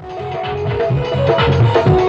Música